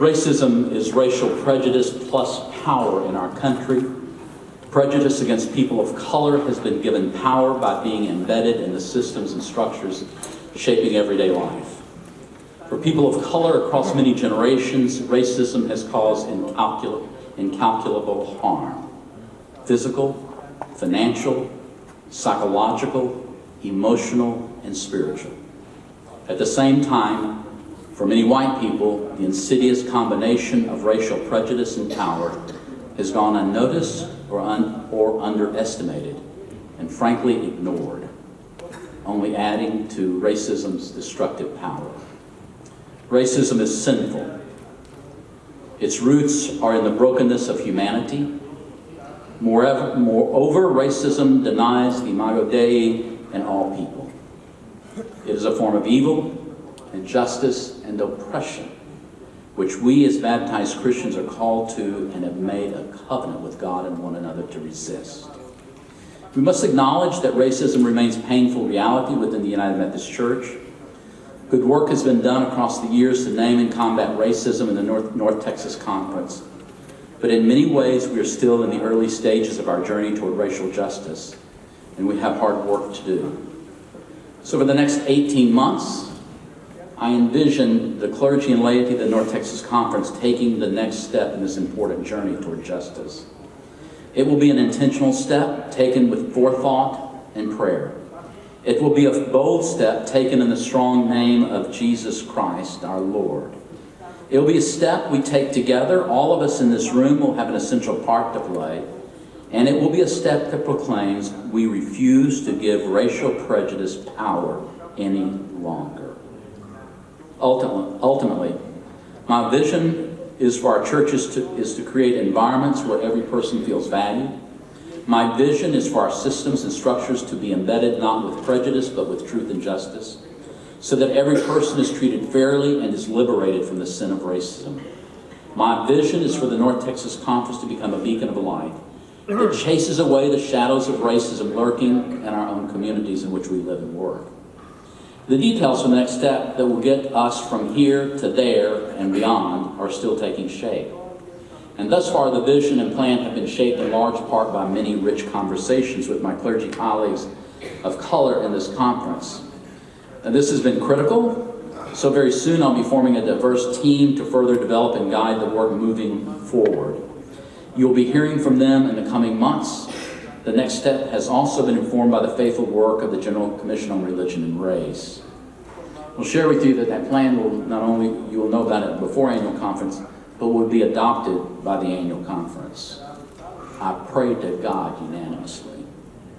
Racism is racial prejudice plus power in our country. Prejudice against people of color has been given power by being embedded in the systems and structures shaping everyday life. For people of color across many generations, racism has caused incalcul incalculable harm. Physical, financial, psychological, emotional, and spiritual. At the same time, for many white people, the insidious combination of racial prejudice and power has gone unnoticed or, un or underestimated, and frankly ignored, only adding to racism's destructive power. Racism is sinful. Its roots are in the brokenness of humanity. Moreover, moreover racism denies the imago Dei in all people. It is a form of evil, injustice, and oppression which we as baptized Christians are called to and have made a covenant with God and one another to resist. We must acknowledge that racism remains a painful reality within the United Methodist Church. Good work has been done across the years to name and combat racism in the North, North Texas Conference. But in many ways, we are still in the early stages of our journey toward racial justice, and we have hard work to do. So for the next 18 months, I envision the clergy and laity of the North Texas Conference taking the next step in this important journey toward justice. It will be an intentional step taken with forethought and prayer. It will be a bold step taken in the strong name of Jesus Christ, our Lord. It will be a step we take together. All of us in this room will have an essential part to play. And it will be a step that proclaims we refuse to give racial prejudice power any longer. Ultimately, my vision is for our churches to, is to create environments where every person feels valued. My vision is for our systems and structures to be embedded not with prejudice, but with truth and justice, so that every person is treated fairly and is liberated from the sin of racism. My vision is for the North Texas Conference to become a beacon of light that chases away the shadows of racism lurking in our own communities in which we live and work. The details of the next step that will get us from here to there and beyond are still taking shape. And thus far, the vision and plan have been shaped in large part by many rich conversations with my clergy colleagues of color in this conference. And this has been critical, so very soon I'll be forming a diverse team to further develop and guide the work moving forward. You'll be hearing from them in the coming months the next step has also been informed by the faithful work of the General Commission on Religion and Race. We'll share with you that that plan will not only, you will know about it before annual conference, but will be adopted by the annual conference. I pray to God unanimously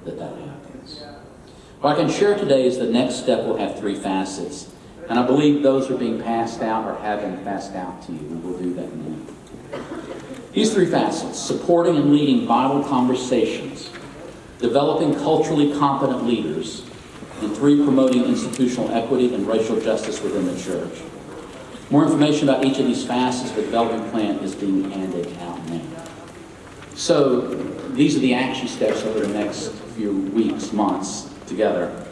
that that happens. What I can share today is the next step will have three facets, and I believe those are being passed out or have been passed out to you. And we'll do that now. These three facets, supporting and leading vital conversations, developing culturally competent leaders, and three, promoting institutional equity and racial justice within the church. More information about each of these facets of the development plan is being handed out now. So these are the action steps over the next few weeks, months together.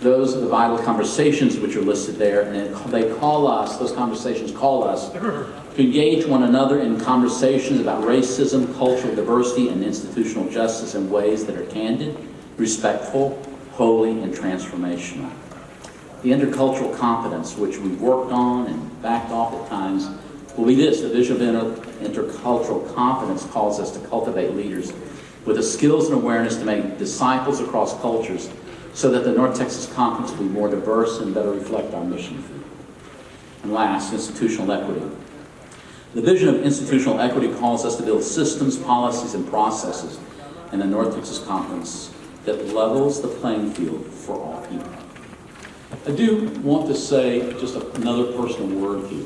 Those are the vital conversations which are listed there, and they call us, those conversations call us to engage one another in conversations about racism, cultural diversity, and institutional justice in ways that are candid, respectful, holy, and transformational. The intercultural competence, which we've worked on and backed off at times, will be this. The vision of intercultural competence calls us to cultivate leaders with the skills and awareness to make disciples across cultures so that the North Texas Conference will be more diverse and better reflect our mission. And last, institutional equity. The vision of institutional equity calls us to build systems, policies, and processes in the North Texas Conference that levels the playing field for all people. I do want to say just another personal word here.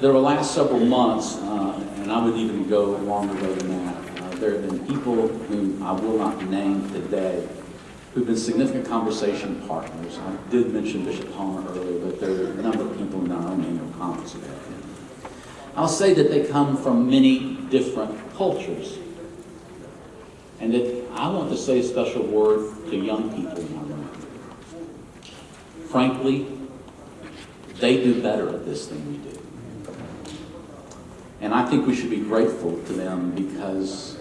There were last several months, uh, and I would even go longer than that, uh, there have been people whom I will not name today who've been significant conversation partners. I did mention Bishop Palmer earlier, but there are a number of people in our own annual conference who have I'll say that they come from many different cultures. And that I want to say a special word to young people in our room. Frankly, they do better at this than we do. And I think we should be grateful to them because,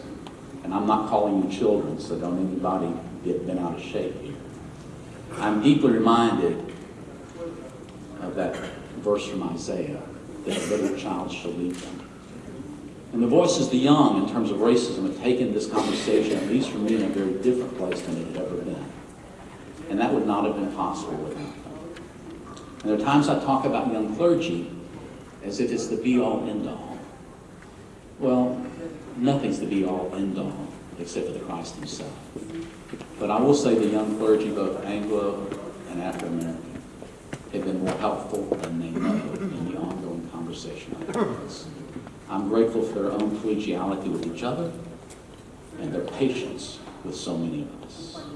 and I'm not calling you children, so don't anybody get bent out of shape here. I'm deeply reminded of that verse from Isaiah, that a little child shall lead them. And the voices of the young in terms of racism have taken this conversation, at least for me, in a very different place than it had ever been. And that would not have been possible without them. And there are times I talk about young clergy as if it's the be-all, end-all. Well, nothing's the be-all, end-all, except for the Christ himself. But I will say the young clergy, both Anglo and Afro-American, have been more helpful than they know in the ongoing conversation on this. I'm grateful for their own collegiality with each other and their patience with so many of us.